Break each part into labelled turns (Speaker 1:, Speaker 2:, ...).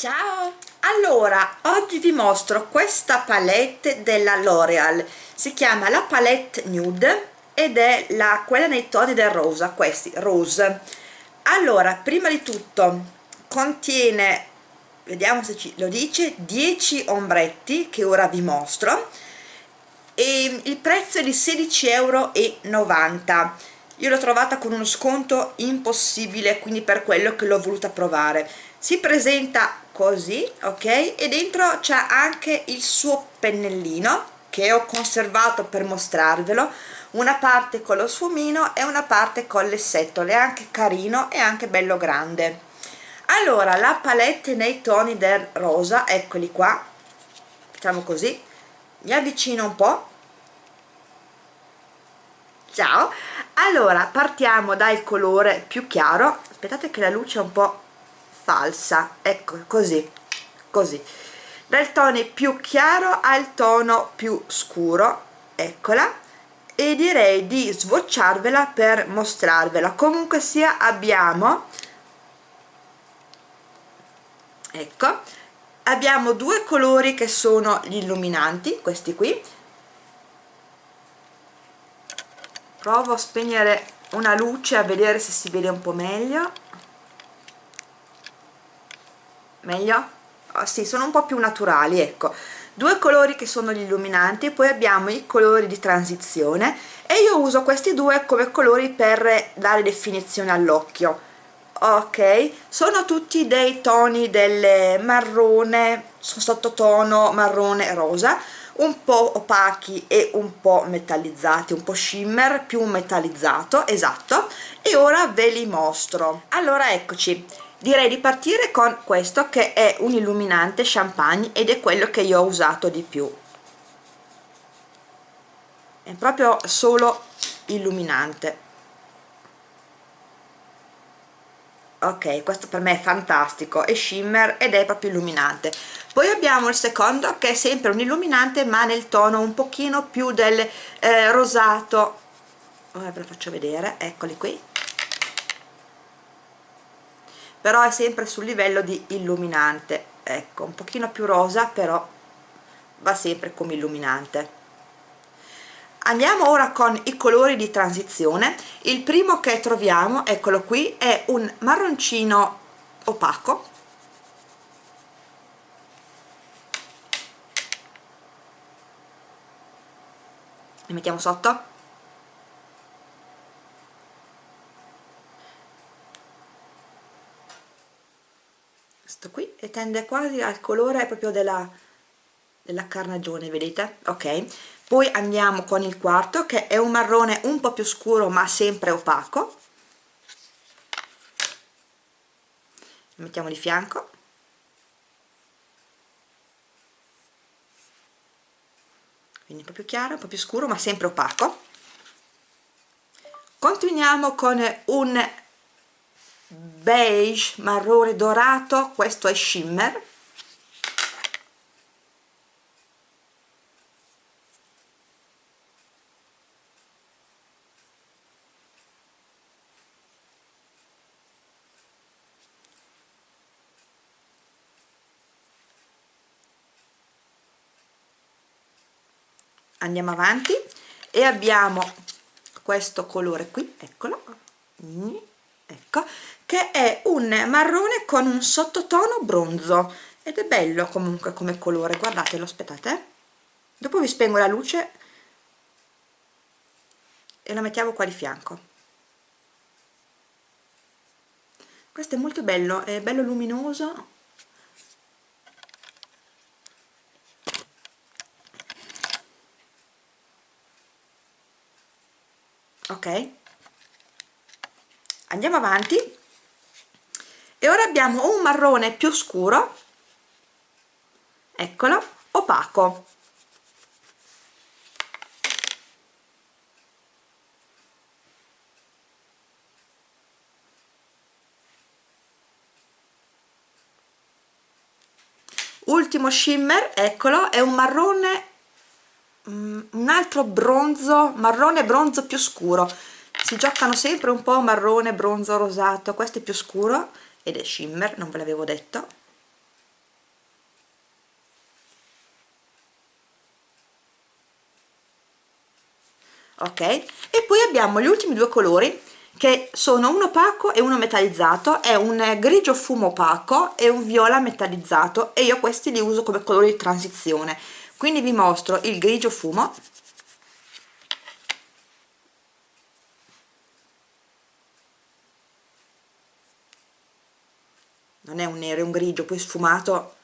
Speaker 1: Ciao! Allora, oggi vi mostro questa palette della L'Oreal si chiama la palette nude ed è la, quella nei toni del rosa, questi, rose. Allora, prima di tutto contiene vediamo se ci, lo dice 10 ombretti che ora vi mostro e il prezzo è di 16,90 euro io l'ho trovata con uno sconto impossibile quindi per quello che l'ho voluta provare. Si presenta così ok? E dentro c'è anche il suo pennellino che ho conservato per mostrarvelo. Una parte con lo sfumino e una parte con le setole anche carino e anche bello grande. Allora la palette nei toni del rosa eccoli qua. Facciamo così. Mi avvicino un po. Ciao. Allora partiamo dal colore più chiaro. Aspettate che la luce è un po' falsa. Ecco così così. Dal tono più chiaro al tono più scuro eccola. E direi di svocciarvela per mostrarvela. Comunque sia abbiamo ecco abbiamo due colori che sono gli illuminanti questi qui. Provo a spegnere una luce a vedere se si vede un po' meglio meglio? Oh, sì, sono un po' più naturali ecco due colori che sono gli illuminanti poi abbiamo i colori di transizione e io uso questi due come colori per dare definizione all'occhio ok sono tutti dei toni del marrone sottotono marrone rosa un po' opachi e un po' metallizzati, un po' shimmer più metallizzato, esatto, e ora ve li mostro. Allora eccoci, direi di partire con questo che è un illuminante champagne ed è quello che io ho usato di più. È proprio solo illuminante. ok questo per me è fantastico è shimmer ed è proprio illuminante poi abbiamo il secondo che è sempre un illuminante ma nel tono un pochino più del eh, rosato ora ve lo faccio vedere eccoli qui però è sempre sul livello di illuminante. Ecco un pochino più rosa però va sempre come illuminante. Andiamo ora con i colori di transizione. Il primo che troviamo eccolo qui è un marroncino opaco. Li mettiamo sotto questo qui tende quasi al colore proprio della, della carnagione vedete? Ok. Poi andiamo con il quarto che è un marrone un po' più scuro ma sempre opaco. Lo mettiamo di fianco. Quindi un po' più chiaro, un po' più scuro ma sempre opaco. Continuiamo con un beige marrone dorato questo è shimmer. Andiamo avanti e abbiamo questo colore qui eccolo ecco che è un marrone con un sottotono bronzo. Ed è bello comunque come colore. Guardatelo aspettate dopo vi spengo la luce e lo mettiamo qua di fianco. Questo è molto bello è bello luminoso. Ok andiamo avanti. E ora abbiamo un marrone più scuro eccolo opaco. Ultimo shimmer eccolo è un marrone Mm, un altro bronzo marrone bronzo più scuro si giocano sempre un po' marrone, bronzo, rosato questo è più scuro ed è shimmer, non ve l'avevo detto ok? e poi abbiamo gli ultimi due colori che sono un opaco e uno metallizzato, è un grigio fumo opaco e un viola metallizzato e io questi li uso come colori di transizione. Quindi vi mostro il grigio fumo è un nero, è un grigio poi sfumato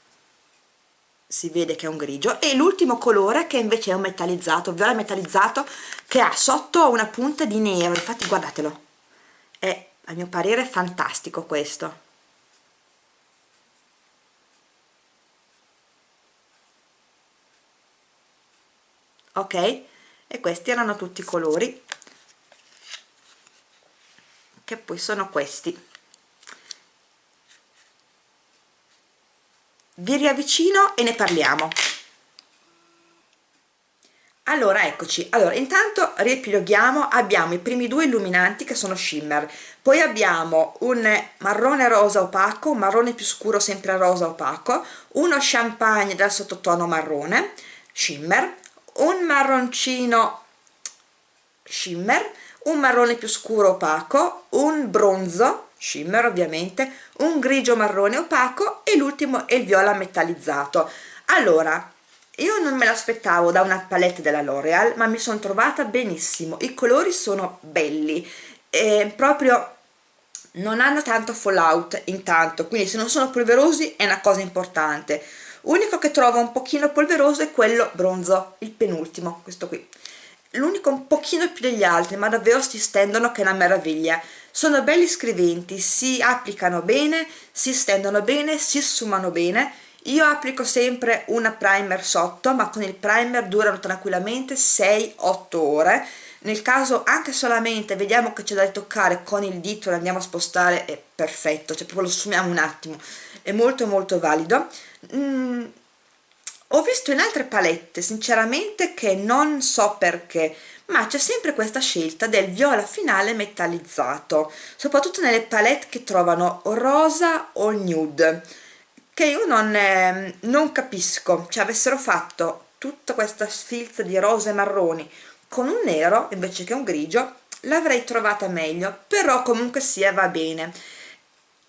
Speaker 1: si vede che è un grigio. E l'ultimo colore che invece è un metallizzato, viola metallizzato che ha sotto una punta di nero infatti guardatelo è a mio parere fantastico questo. Ok? E questi erano tutti i colori che poi sono questi vi riavvicino e ne parliamo. Allora eccoci. Allora intanto riepiloghiamo. Abbiamo i primi due illuminanti che sono shimmer. Poi abbiamo un marrone rosa opaco un marrone più scuro sempre rosa opaco uno champagne dal sottotono marrone shimmer un marroncino shimmer un marrone più scuro opaco un bronzo shimmer ovviamente un grigio marrone opaco e l'ultimo è il viola metallizzato. Allora io non me l'aspettavo da una palette della L'Oreal ma mi sono trovata benissimo. I colori sono belli e proprio non hanno tanto fallout intanto quindi se non sono polverosi è una cosa importante. Unico che trovo un pochino polveroso è quello bronzo il penultimo questo qui l'unico un pochino più degli altri ma davvero si stendono che è una meraviglia. Sono belli scriventi si applicano bene si stendono bene si sfumano bene. Io applico sempre una primer sotto ma con il primer durano tranquillamente 6-8 ore. Nel caso anche solamente vediamo che c'è da ritoccare con il dito lo andiamo a spostare è perfetto, cioè proprio lo sfumiamo un attimo. È molto molto valido. Mm, ho visto in altre palette sinceramente che non so perché ma c'è sempre questa scelta del viola finale metallizzato soprattutto nelle palette che trovano rosa o nude che io non, eh, non capisco. Cioè avessero fatto tutta questa sfilza di rose e marroni con un nero invece che un grigio l'avrei trovata meglio però comunque sia va bene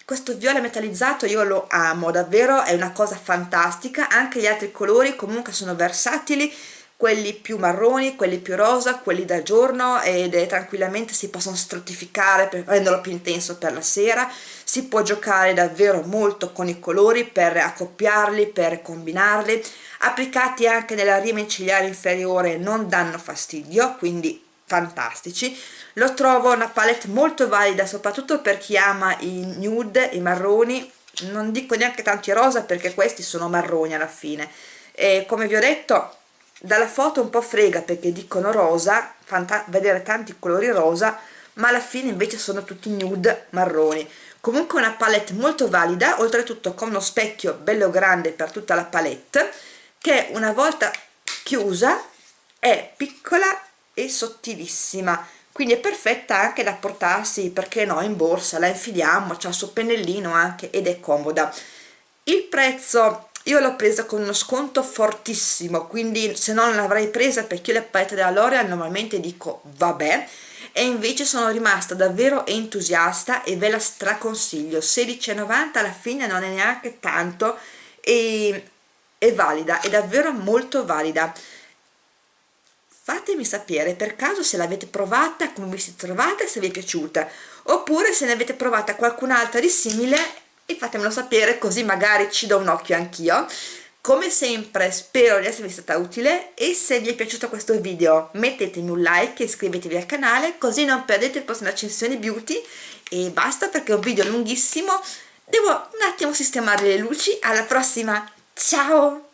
Speaker 1: questo viola metallizzato io lo amo davvero è una cosa fantastica anche gli altri colori comunque sono versatili quelli più marroni, quelli più rosa, quelli da giorno ed è tranquillamente si possono stratificare per renderlo più intenso per la sera. Si può giocare davvero molto con i colori per accoppiarli, per combinarli. Applicati anche nella rima cigliare inferiore non danno fastidio quindi fantastici. Lo trovo una palette molto valida soprattutto per chi ama i nude, i marroni. Non dico neanche tanti rosa perché questi sono marroni alla fine. E come vi ho detto dalla foto un po' frega perché dicono rosa vedere tanti colori rosa ma alla fine invece sono tutti nude marroni. Comunque una palette molto valida oltretutto con uno specchio bello grande per tutta la palette che una volta chiusa è piccola e sottilissima. Quindi è perfetta anche da portarsi perché no in borsa la infiliamo c'ha il suo pennellino anche ed è comoda. Il prezzo io l'ho presa con uno sconto fortissimo quindi se no non l'avrei presa perché io le palette della L'Oreal normalmente dico vabbè e invece sono rimasta davvero entusiasta e ve la straconsiglio. 16,90 alla fine non è neanche tanto e è valida, è davvero molto valida fatemi sapere per caso se l'avete provata, come vi siete trovata e se vi è piaciuta. Oppure se ne avete provata qualcun'altra di simile e fatemelo sapere così magari ci do un occhio anch'io. Come sempre spero di esservi stata utile e se vi è piaciuto questo video mettetemi un like e iscrivetevi al canale così non perdete le prossime accensioni beauty. E basta perché è un video lunghissimo. Devo un attimo sistemare le luci. Alla prossima. Ciao